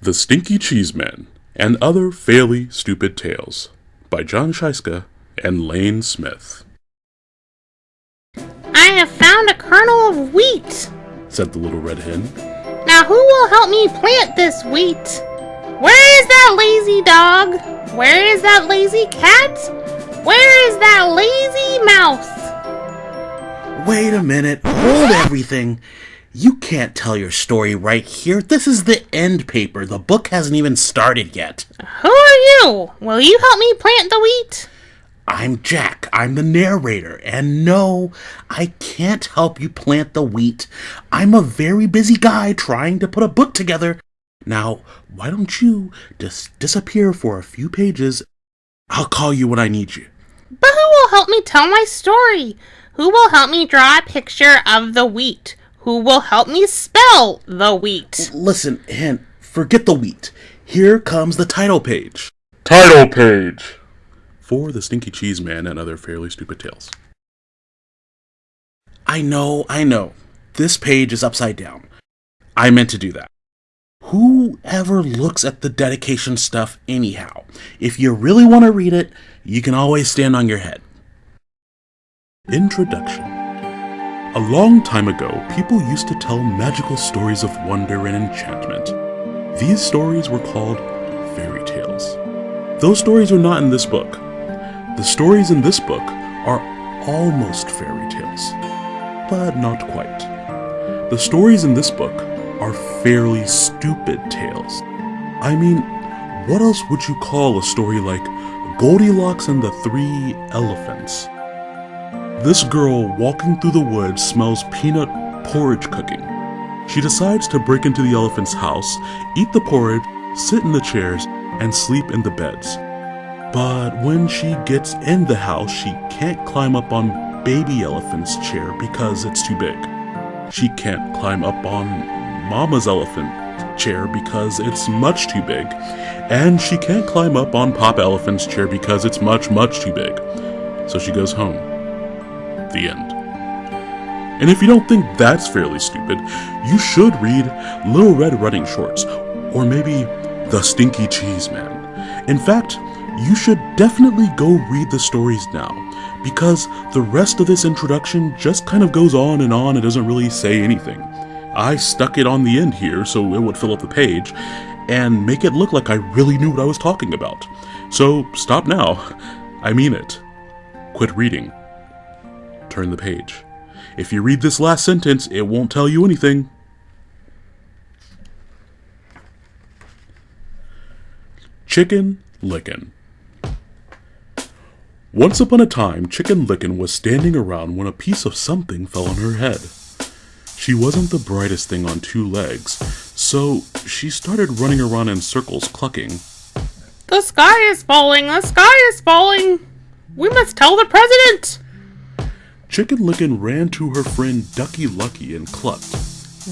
The Stinky Cheeseman and Other Fairly Stupid Tales by Jon Scieszka and Lane Smith. I have found a kernel of wheat. Said the little red hen. Now who will help me plant this wheat? Where is that lazy dog? Where is that lazy cat? Where is that lazy mouse? Wait a minute. Hold everything. You can't tell your story right here. This is the end paper. The book hasn't even started yet. Who are you? Will you help me plant the wheat? I'm Jack. I'm the narrator. And no, I can't help you plant the wheat. I'm a very busy guy trying to put a book together. Now, why don't you just disappear for a few pages? I'll call you when I need you. But who will help me tell my story? Who will help me draw a picture of the wheat? Who will help me spell the wheat? Listen, Hen, forget the wheat. Here comes the title page. Title page for The Stinky Cheeseman and Other Fairly Stupid Tales. I know, I know. This page is upside down. I meant to do that. Whoever looks at the dedication stuff anyhow? If you really want to read it, you can always stand on your head. Introduction A long time ago, people used to tell magical stories of wonder and enchantment. These stories were called fairy tales. Those stories are not in this book. The stories in this book are almost fairy tales, but not quite. The stories in this book are fairly stupid tales. I mean, what else would you call a story like Goldilocks and the Three Elephants? This girl walking through the woods smells peanut porridge cooking. She decides to break into the elephant's house, eat the porridge, sit in the chairs, and sleep in the beds. But when she gets in the house, she can't climb up on baby elephant's chair because it's too big. She can't climb up on mama's elephant chair because it's much too big. And she can't climb up on Pop Elephant's chair because it's much, much too big. So she goes home. The end. And if you don't think that's fairly stupid, you should read Little Red Running Shorts, or maybe The Stinky Cheese Man. In fact, you should definitely go read the stories now, because the rest of this introduction just kind of goes on and on and doesn't really say anything. I stuck it on the end here so it would fill up the page and make it look like I really knew what I was talking about. So stop now. I mean it. Quit reading turn the page. If you read this last sentence, it won't tell you anything. Chicken Licken. Once upon a time, Chicken Licken was standing around when a piece of something fell on her head. She wasn't the brightest thing on two legs, so she started running around in circles clucking. The sky is falling! The sky is falling! We must tell the president! Chicken Licken ran to her friend Ducky Lucky and clucked.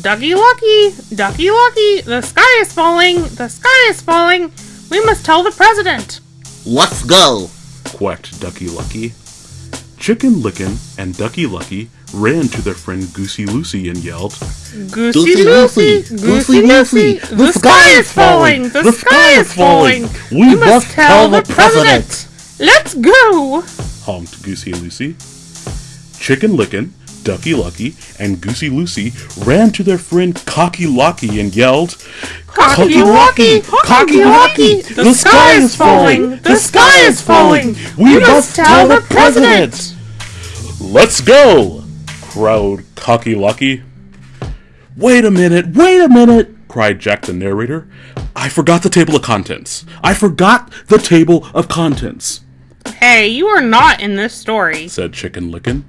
Ducky Lucky! Ducky Lucky! The sky is falling! The sky is falling! We must tell the president! Let's go! quacked Ducky Lucky. Chicken Licken and Ducky Lucky ran to their friend Goosey Lucy and yelled, Goosey Lucy! Goosey Lucy! The sky is falling! The sky is falling! We must tell the president! Let's go! honked Goosey Lucy. Chicken Licken, Ducky Lucky, and Goosey Lucy ran to their friend Cocky Locky and yelled, Cocky Locky! Cocky Locky! The sky is falling! The sky is falling! We must tell the president! Let's go! crowed Cocky Locky. Wait a minute, wait a minute! cried Jack the narrator. I forgot the table of contents. I forgot the table of contents, Hey, you are not in this story. said Chicken Licken.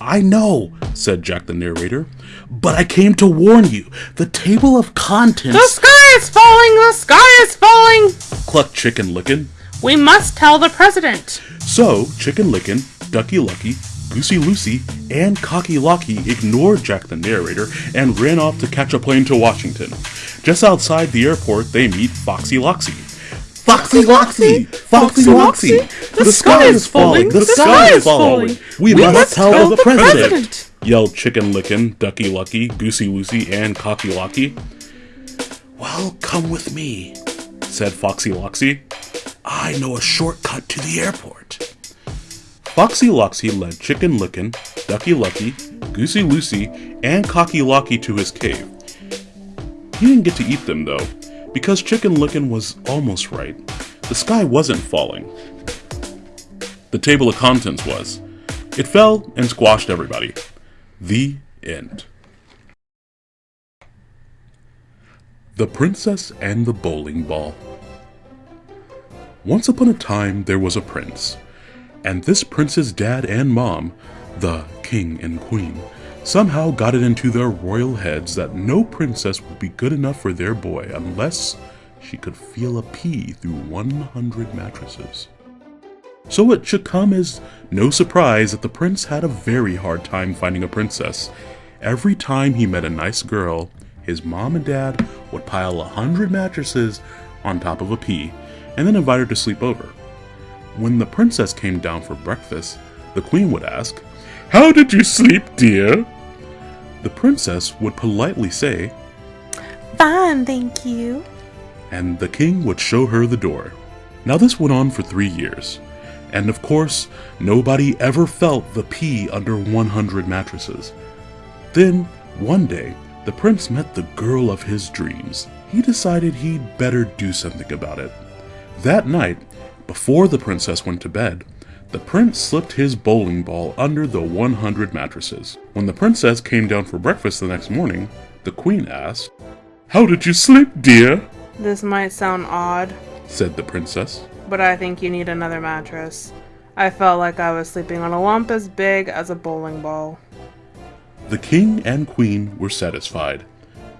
I know, said Jack the narrator, but I came to warn you. The table of contents. The sky is falling! The sky is falling! clucked Chicken Licken. We must tell the president. So, Chicken Licken, Ducky Lucky, Goosey Lucy, and Cocky Locky ignored Jack the narrator and ran off to catch a plane to Washington. Just outside the airport, they meet Foxy Loxy. Foxy Loxy! Foxy Loxy! The sky is falling! The sky is falling! We must tell the president! yelled Chicken Licken, Ducky Lucky, Goosey Lucy, and Cocky Locky. Well, come with me, said Foxy Loxy. I know a shortcut to the airport. Foxy Loxy led Chicken Licken, Ducky Lucky, Goosey Lucy, and Cocky Locky to his cave. He didn't get to eat them though, because Chicken Licken was almost right. The sky wasn't falling. The table of contents was. It fell and squashed everybody. The end. The Princess and the Bowling Ball. Once upon a time, there was a prince, and this prince's dad and mom, the king and queen, somehow got it into their royal heads that no princess would be good enough for their boy unless she could feel a pea through 100 mattresses. So it should come as no surprise that the prince had a very hard time finding a princess. Every time he met a nice girl, his mom and dad would pile a hundred mattresses on top of a pea and then invite her to sleep over. When the princess came down for breakfast, the queen would ask, How did you sleep, dear? The princess would politely say, Fine, thank you. And the king would show her the door. Now, this went on for three years, and of course, nobody ever felt the pea under 100 mattresses. Then, one day, the prince met the girl of his dreams. He decided he'd better do something about it. That night, before the princess went to bed, the prince slipped his bowling ball under the 100 mattresses. When the princess came down for breakfast the next morning, the queen asked, How did you sleep, dear? This might sound odd, said the princess. but I think you need another mattress. I felt like I was sleeping on a lump as big as a bowling ball. The king and queen were satisfied.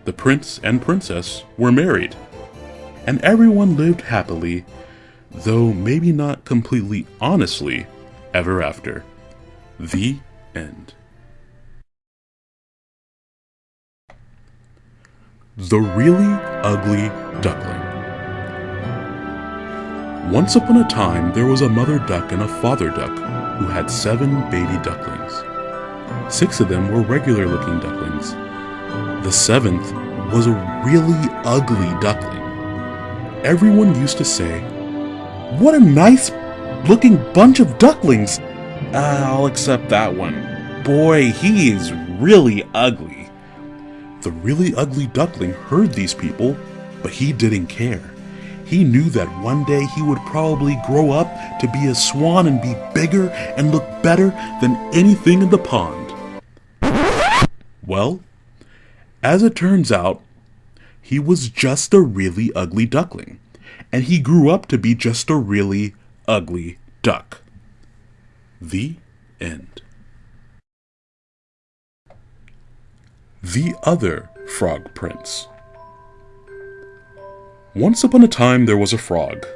The prince and princess were married. And everyone lived happily, though maybe not completely honestly, ever after. The end. The Really Ugly Duckling. Once upon a time, there was a mother duck and a father duck who had seven baby ducklings. Six of them were regular looking ducklings. The seventh was a really ugly duckling. Everyone used to say, What a nice looking bunch of ducklings! "Ah, I'll accept that one. Boy, he is really ugly. The really ugly duckling heard these people, but he didn't care. He knew that one day he would probably grow up to be a swan and be bigger and look better than anything in the pond. Well, as it turns out, he was just a really ugly duckling, and he grew up to be just a really ugly duck. The end. The Other Frog Prince. Once upon a time there was a frog.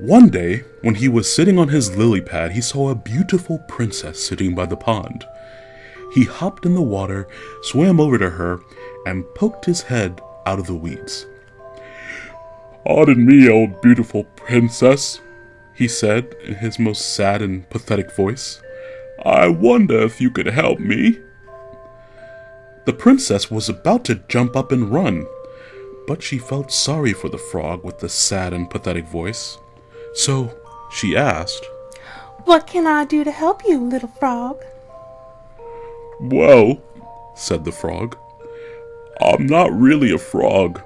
One day, when he was sitting on his lily pad, he saw a beautiful princess sitting by the pond. He hopped in the water, swam over to her, and poked his head out of the weeds. Pardon me, old beautiful princess, he said in his most sad and pathetic voice. I wonder if you could help me. The princess was about to jump up and run, but she felt sorry for the frog with the sad and pathetic voice. So she asked, What can I do to help you, little frog? Well, said the frog, I'm not really a frog,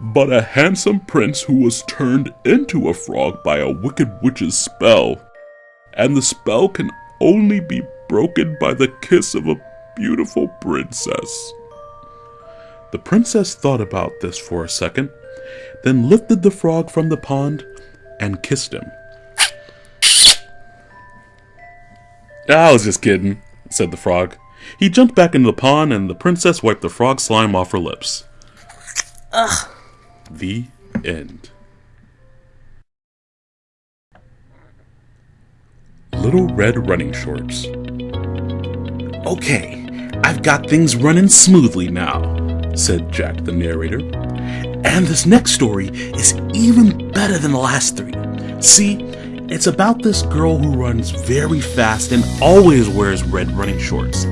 but a handsome prince who was turned into a frog by a wicked witch's spell. And the spell can only be broken by the kiss of a beautiful princess. The princess thought about this for a second, then lifted the frog from the pond and kissed him. Ah, I was just kidding, said the frog. He jumped back into the pond and the princess wiped the frog slime off her lips. Ugh. The end. Little Red Running Shorts. Okay, I've got things running smoothly now, said Jack the narrator. And this next story is even better than the last three. See, it's about this girl who runs very fast and always wears red running shorts.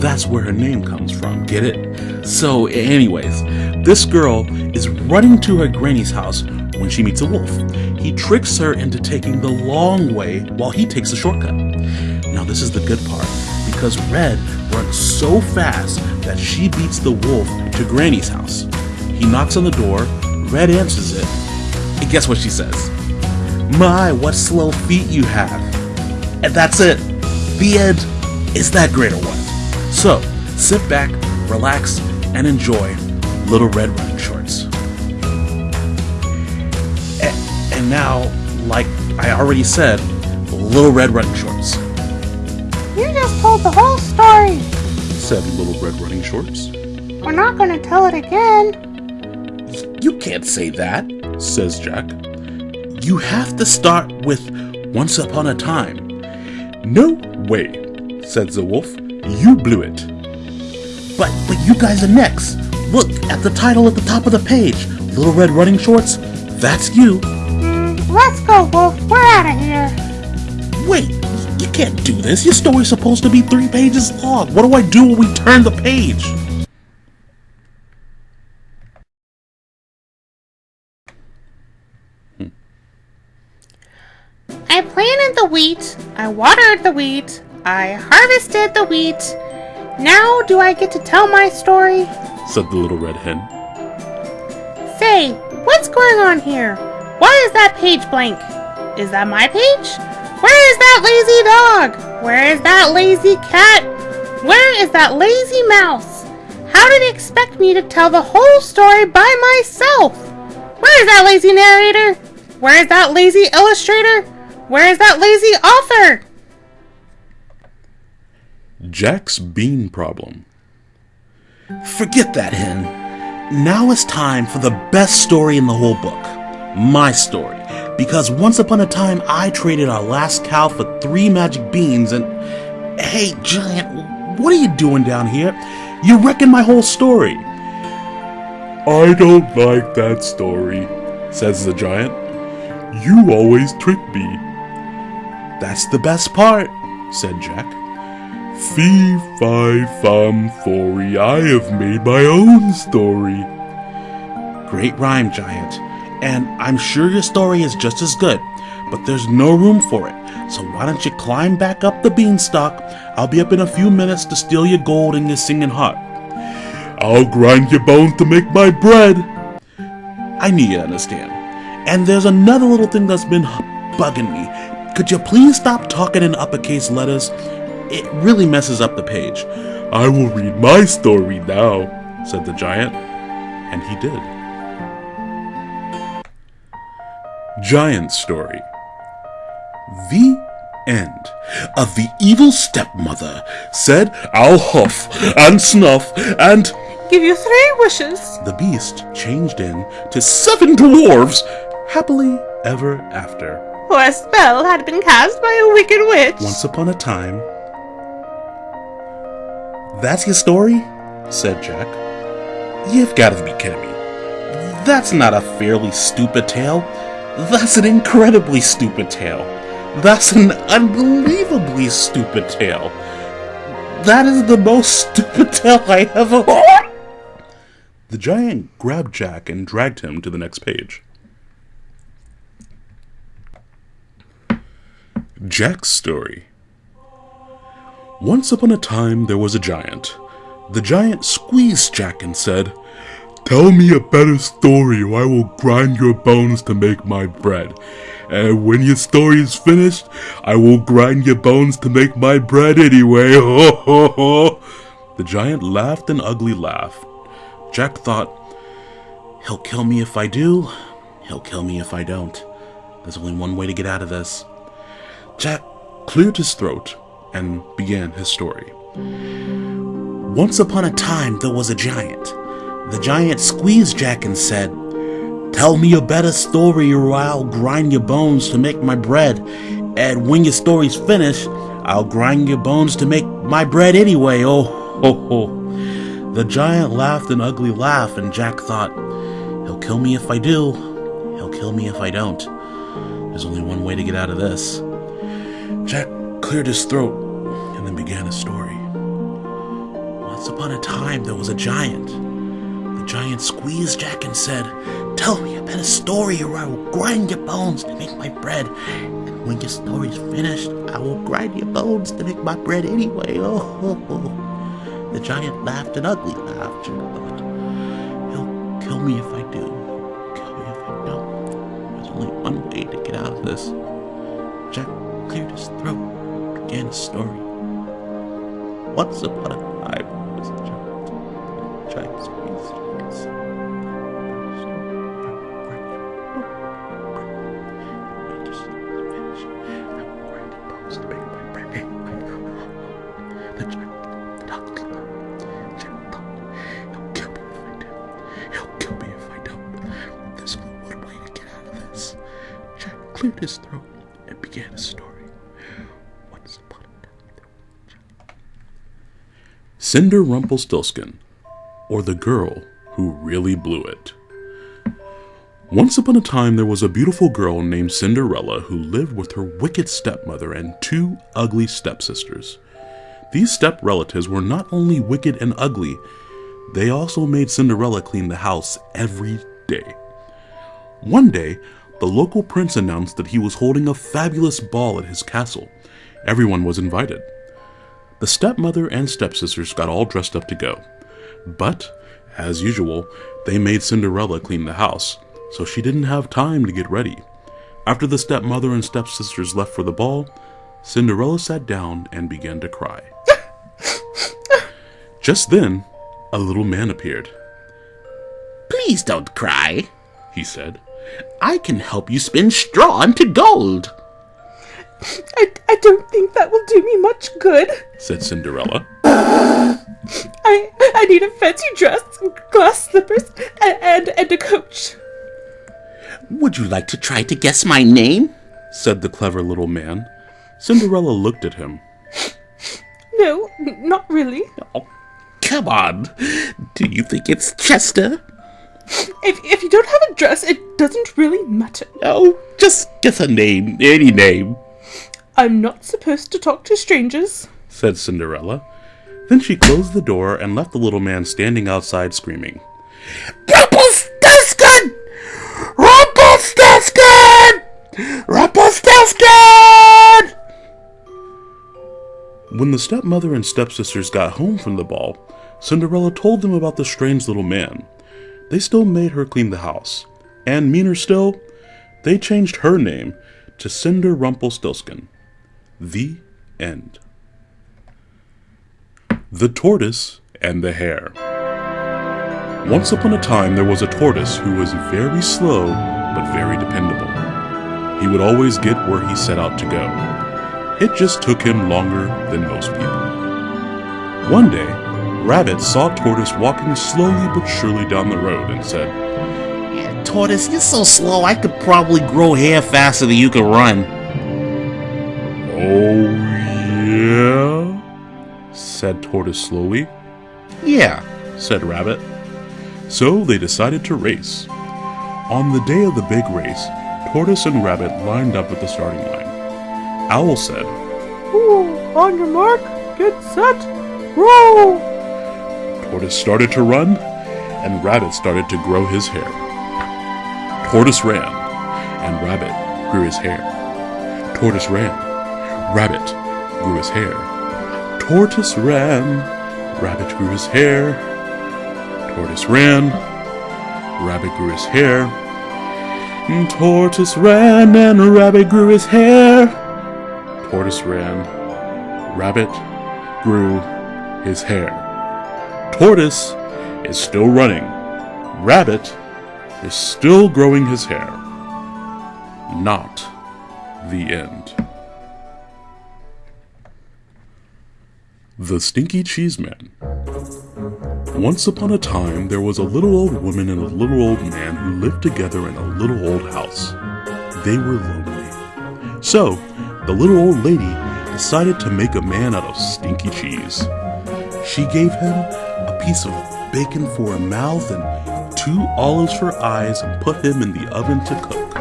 That's where her name comes from, get it? So, anyways, This girl is running to her granny's house when she meets a wolf. He tricks her into taking the long way while he takes the shortcut. Now, this is the good part because Red runs so fast that she beats the wolf to Granny's house. He knocks on the door, Red answers it, and guess what she says? My, what slow feet you have. And that's it. The end. Is that great or what? So, sit back, relax, and enjoy Little Red Running Shorts. A- And now, like I already said, Little Red Running Shorts, You just told the whole story. said Little Red Running Shorts. We're not gonna tell it again. You can't say that. Says Jack. You have to start with Once Upon a Time. No way, said the wolf. You blew it. But but you guys are next. Look at the title at the top of the page. Little Red Running Shorts. That's you. Let's go, Wolf. We're out of here. Wait, you can't do this. Your story's supposed to be three pages long. What do I do when we turn the page? I planted the wheat. I watered the wheat. I harvested the wheat. Now do I get to tell my story? said the little red hen. Say, what's going on here? Why is that page blank? Is that my page? Where is that lazy dog? Where is that lazy cat? Where is that lazy mouse? How did it expect me to tell the whole story by myself? Where is that lazy narrator? Where is that lazy illustrator? Where is that lazy author? Jack's bean problem. Forget that, hen. Now it's time for the best story in the whole book. My story. Because once upon a time, I traded our last cow for three magic beans and. Hey, Giant, what are you doing down here? You're wrecking my whole story. I don't like that story, says the giant. You always trick me. That's the best part, said Jack. Fee, fi, fum, fory, I have made my own story. Great rhyme, Giant. And I'm sure your story is just as good, but there's no room for it. So why don't you climb back up the beanstalk? I'll be up in a few minutes to steal your gold and your singing heart. I'll grind your bones to make my bread. I need you to understand. And there's another little thing that's been bugging me. Could you please stop talking in uppercase letters? It really messes up the page. I will read my story now, said the giant. And he did. Giant Story The end. Of the evil stepmother Said I'll huff and snuff and Give you three wishes. the beast changed in to seven dwarves happily ever after. For a spell had been cast by a wicked witch. Once upon a time. That's your story? said Jack. You've got to be kidding me. That's not a fairly stupid tale. That's an incredibly stupid tale. That's an unbelievably stupid tale. That is the most stupid tale I ever. the giant grabbed Jack and dragged him to the next page. Jack's story. Once upon a time, there was a giant. The giant squeezed Jack and said, Tell me a better story, or I will grind your bones to make my bread. And when your story is finished, I will grind your bones to make my bread anyway. Ho ho ho! The giant laughed an ugly laugh. Jack thought, he'll kill me if I do, he'll kill me if I don't. There's only one way to get out of this. Jack cleared his throat and began his story. Once upon a time, there was a giant. The giant squeezed Jack and said, Tell me a better story or I'll grind your bones to make my bread. And when your story's finished, I'll grind your bones to make my bread anyway. Oh, ho, ho. The giant laughed an ugly laugh, and Jack thought, He'll kill me if I do. He'll kill me if I don't. There's only one way to get out of this. Jack cleared his throat and then began his story. Once upon a time, there was a giant. The giant squeezed Jack and said, Tell me a better story or I will grind your bones to make my bread. And when your story's finished, I will grind your bones to make my bread anyway. Oh, The giant laughed an ugly laugh. Jack thought, He'll kill me if I do. Kill me if I don't. There's only one way to get out of this. Jack cleared his throat, began a story. Once upon a Cinder Rumpelstiltskin, or the girl who really blew it. Once upon a time, there was a beautiful girl named Cinderella who lived with her wicked stepmother and two ugly stepsisters. These step relatives were not only wicked and ugly, they also made Cinderella clean the house every day. One day, the local prince announced that he was holding a fabulous ball at his castle. Everyone was invited. The stepmother and stepsisters got all dressed up to go. But, as usual, they made Cinderella clean the house, so she didn't have time to get ready. After the stepmother and stepsisters left for the ball, Cinderella sat down and began to cry. Just then, a little man appeared. Please don't cry, He said, I can help you spin straw into gold. I, I don't think that will do me much good. said Cinderella. I I need a fancy dress, glass slippers, and, and, and a coach. Would you like to try to guess my name? said the clever little man. Cinderella looked at him. No, not really. Oh, come on. Do you think it's Chester? If, if you don't have a dress, it doesn't really matter. Oh, just guess a name, any name. I'm not supposed to talk to strangers. said Cinderella. Then she closed the door and left the little man standing outside screaming. Rumpelstiltskin! Rumpelstiltskin! Rumpelstiltskin! When the stepmother and stepsisters got home from the ball, Cinderella told them about the strange little man. They still made her clean the house, and meaner still, they changed her name to Cinder Rumpelstiltskin. The end. The Tortoise and the Hare. Once upon a time, there was a tortoise who was very slow but very dependable. He would always get where he set out to go. It just took him longer than most people. One day, Rabbit saw Tortoise walking slowly but surely down the road and said, Yeah, Tortoise, you're so slow, I could probably grow hair faster than you can run. Oh, yeah? said Tortoise slowly. Yeah, said Rabbit. So they decided to race. On the day of the big race, Tortoise and Rabbit lined up at the starting line. Owl said, Ooh, on your mark, get set, roll! Tortoise started to run, and Rabbit started to grow his hair. Tortoise ran, and Rabbit grew his hair. Tortoise ran, Rabbit grew his hair. Tortoise ran, Rabbit grew his hair. Tortoise ran, Rabbit grew his hair. Tortoise ran, and Rabbit grew his hair. Tortoise ran, Rabbit grew his hair. Tortoise is still running. Rabbit is still growing his hair. Not the end. The Stinky Cheese Man. Once upon a time, there was a little old woman and a little old man who lived together in a little old house. They were lonely. So, the little old lady decided to make a man out of stinky cheese. She gave him a piece of bacon for a mouth and two olives for eyes and put him in the oven to cook.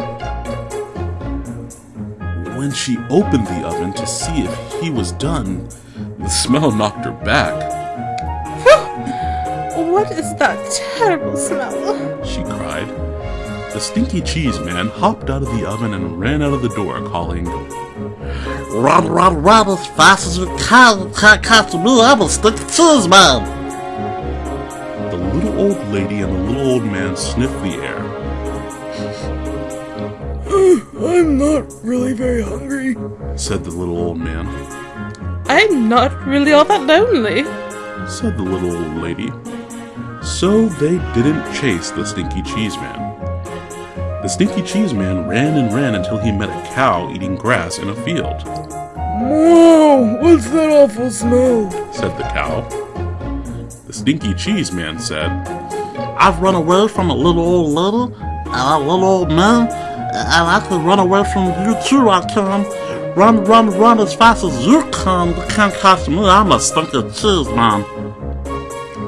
When she opened the oven to see if he was done, the smell knocked her back. What is that terrible smell? she cried. The stinky cheese man hopped out of the oven and ran out of the door, calling, Run, run, run as fast as you can. Can't catch me. I'm a stick cheese man. The little old lady and the little old man sniffed the air. I'm not really very hungry. Said the little old man. I'm not really all that lonely. Said the little old lady. So they didn't chase the stinky cheese man. The stinky cheese man ran and ran until he met a cow eating grass in a field. Whoa, what's that awful smell? Said the cow. The stinky cheese man said, I've run away from a little old lady and a little old man, and I can run away from you too. I can. Run, run, run as fast as you can. You can't catch me. I'm a stinky cheese man.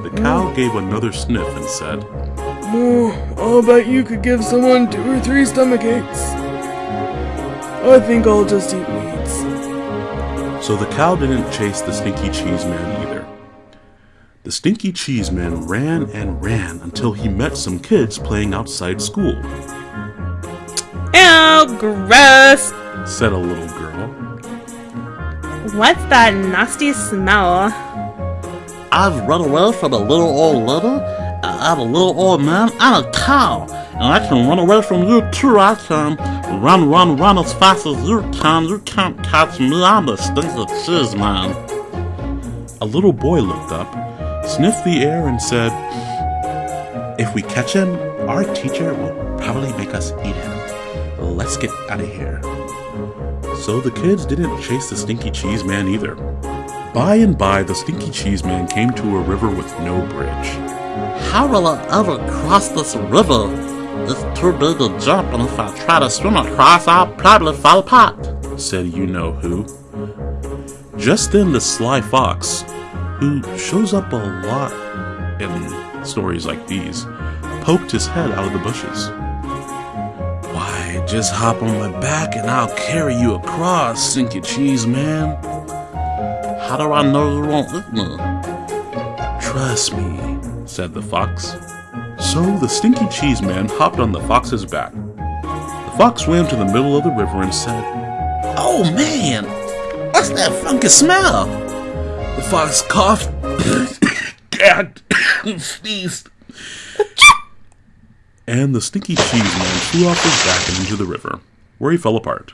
The cow gave another sniff and said, Oh, I'll bet you could give someone two or three stomach aches. I think I'll just eat weeds. So the cow didn't chase the stinky cheese man either. The stinky cheese man ran and ran until he met some kids playing outside school, Ew, gross. said a little girl. What's that nasty smell? I've run away from a little old lady and a little old man and a cow. And I can run away from you too. I can run, run, run as fast as you can. You can't catch me. I'm a stinky cheese man. A little boy looked up, sniffed the air, and said, If we catch him, our teacher will probably make us eat him. Let's get out of here. So the kids didn't chase the stinky cheese man either. By and by, the stinky cheese man came to a river with no bridge. How will I ever cross this river? It's too big to jump, and if I try to swim across, I'll probably fall apart. said you know who. Just then, the sly fox, who shows up a lot in stories like these, poked his head out of the bushes. Just hop on my back and I'll carry you across, stinky cheese man. How do I know you won't eat me? Trust me, said the fox. So the stinky cheese man hopped on the fox's back. The fox swam to the middle of the river and said, Oh man, what's that funky smell? The fox coughed, gagged, and sneezed. And the stinky cheese man flew off his back and into the river, where he fell apart.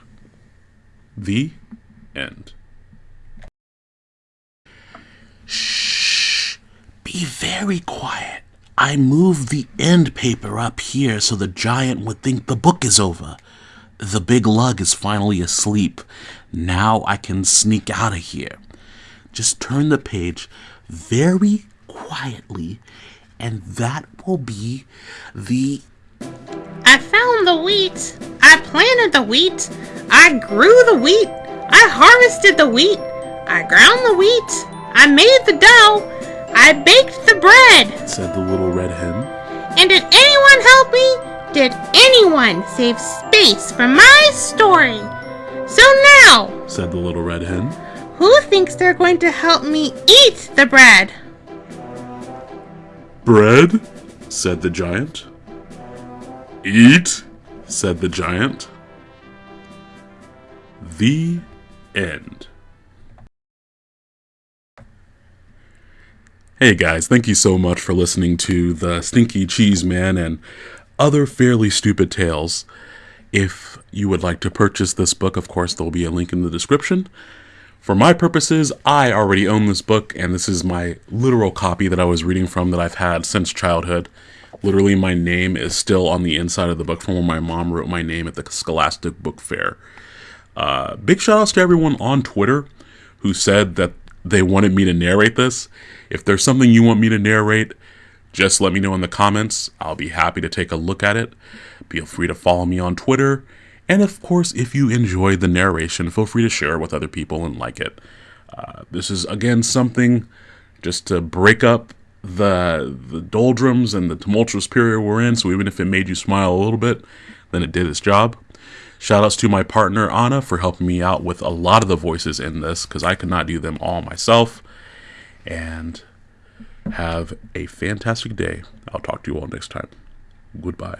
The end. Shh. Be very quiet. I moved the end paper up here so the giant would think the book is over. The big lug is finally asleep. Now I can sneak out of here. Just turn the page very quietly, and that will be the. I found the wheat. I planted the wheat. I grew the wheat. I harvested the wheat. I ground the wheat. I made the dough. I baked the bread. Said the little red hen. And did anyone help me? Did anyone save space for my story? So now, Said the little red hen. who thinks they're going to help me eat the bread? Bread? Said the giant. Eat? Said the giant. The end. Hey guys, thank you so much for listening to the Stinky Cheese Man and other fairly stupid tales. If you would like to purchase this book, of course, there will be a link in the description. For my purposes, I already own this book, and this is my literal copy that I was reading from that I've had since childhood. Literally, my name is still on the inside of the book from when my mom wrote my name at the Scholastic Book Fair. Uh, big shout outs to everyone on Twitter who said that they wanted me to narrate this. If there's something you want me to narrate, just let me know in the comments. I'll be happy to take a look at it. Feel free to follow me on Twitter. And of course, if you enjoyed the narration, feel free to share it with other people and like it. Uh, this is, again, something just to break up the the doldrums and the tumultuous period we're in. So even if it made you smile a little bit, then it did its job. Shout outs to my partner Anna for helping me out with a lot of the voices in this because I could not do them all myself. And Have a fantastic day. I'll talk to you all next time. Goodbye.